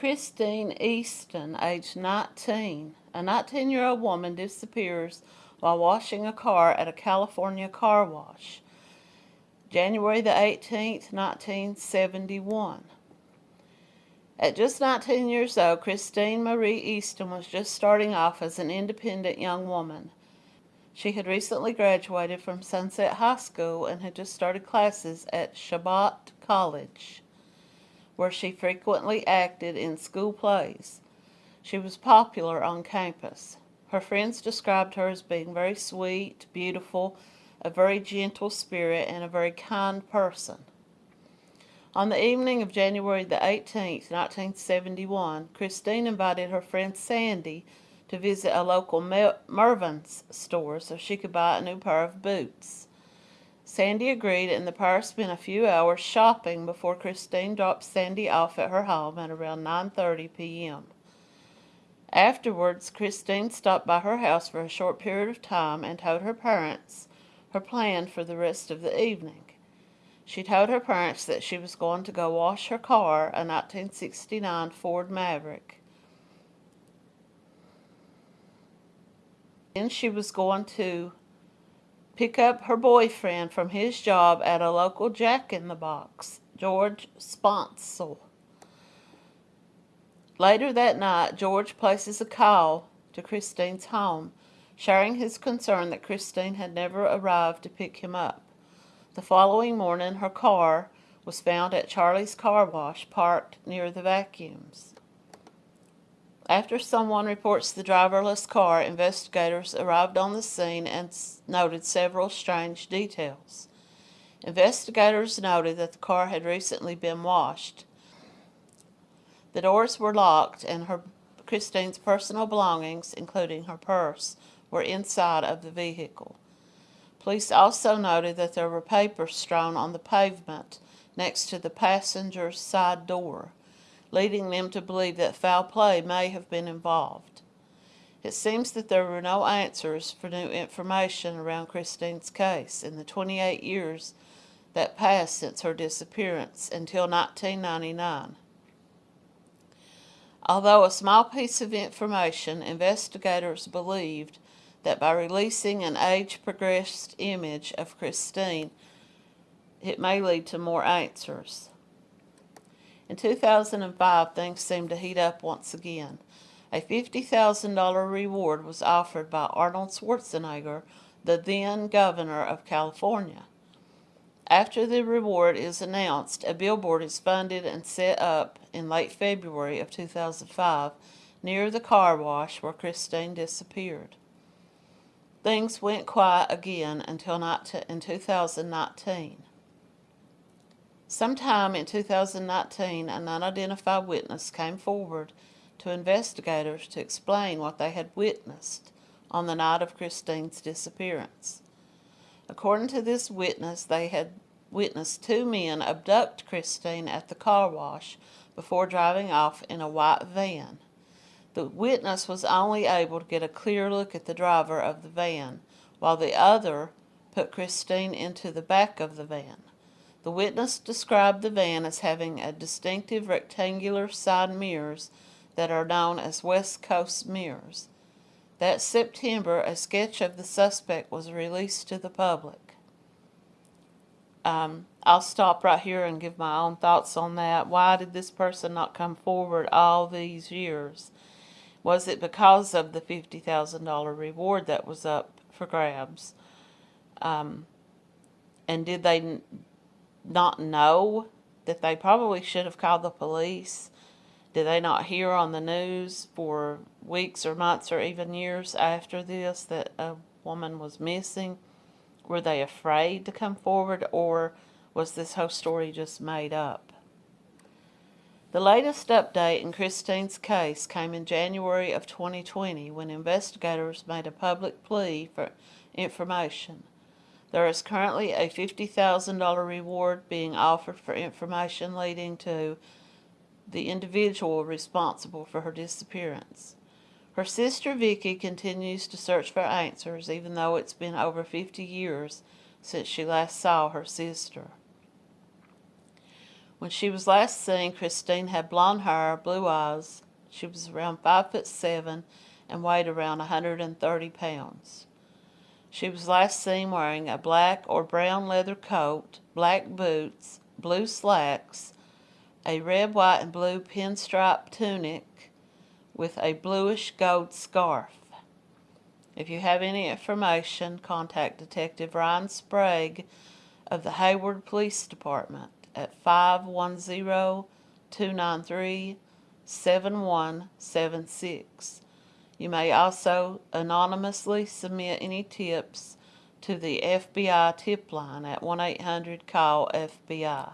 Christine Eastin, age 19. A 19-year-old woman disappears while washing a car at a California car wash. January the 18th, 1971. At just 19 years old, Christine Marie Eastin was just starting off as an independent young woman. She had recently graduated from Sunset High School and had just started classes at Chabot College where she frequently acted in school plays. She was popular on campus. Her friends described her as being very sweet, beautiful, a very gentle spirit, and a very kind person. On the evening of January the 18th, 1971, Christine invited her friend Sandy to visit a local Mervyn's store so she could buy a new pair of boots. Sandy agreed and the pair spent a few hours shopping before Christine dropped Sandy off at her home at around 9.30 p.m. Afterwards, Christine stopped by her house for a short period of time and told her parents her plan for the rest of the evening. She told her parents that she was going to go wash her car, a 1969 Ford Maverick. Then she was going to pick up her boyfriend from his job at a local Jack in the Box, George Sponsel. Later that night, George places a call to Christine's home, sharing his concern that Christine had never arrived to pick him up. The following morning, her car was found at Charlie's Car Wash, parked near the vacuums. After someone reports the driverless car, investigators arrived on the scene and noted several strange details. Investigators noted that the car had recently been washed. The doors were locked and her Christine's personal belongings, including her purse, were inside of the vehicle. Police also noted that there were papers strewn on the pavement next to the passenger's side door leading them to believe that foul play may have been involved. It seems that there were no answers for new information around Christine's case in the 28 years that passed since her disappearance until 1999. Although a small piece of information, investigators believed that by releasing an age-progressed image of Christine, it may lead to more answers. In 2005, things seemed to heat up once again. A $50,000 reward was offered by Arnold Schwarzenegger, the then governor of California. After the reward is announced, a billboard is funded and set up in late February of 2005 near the car wash where Christine disappeared. Things went quiet again until in 2019. Sometime in 2019, an unidentified witness came forward to investigators to explain what they had witnessed on the night of Christine's disappearance. According to this witness, they had witnessed two men abduct Christine at the car wash before driving off in a white van. The witness was only able to get a clear look at the driver of the van, while the other put Christine into the back of the van. The witness described the van as having a distinctive rectangular side mirrors that are known as West Coast mirrors. That September, a sketch of the suspect was released to the public. Um, I'll stop right here and give my own thoughts on that. Why did this person not come forward all these years? Was it because of the $50,000 reward that was up for grabs? Um, and did they not know that they probably should have called the police? Did they not hear on the news for weeks or months or even years after this that a woman was missing? Were they afraid to come forward or was this whole story just made up? The latest update in Christine's case came in January of 2020 when investigators made a public plea for information. There is currently a $50,000 reward being offered for information leading to the individual responsible for her disappearance. Her sister Vicky continues to search for answers even though it's been over 50 years since she last saw her sister. When she was last seen, Christine had blonde hair, blue eyes. She was around five foot seven and weighed around 130 pounds. She was last seen wearing a black or brown leather coat, black boots, blue slacks, a red, white, and blue pinstripe tunic with a bluish gold scarf. If you have any information, contact Detective Ryan Sprague of the Hayward Police Department at 510-293-7176. You may also anonymously submit any tips to the FBI tip line at 1-800-CALL-FBI.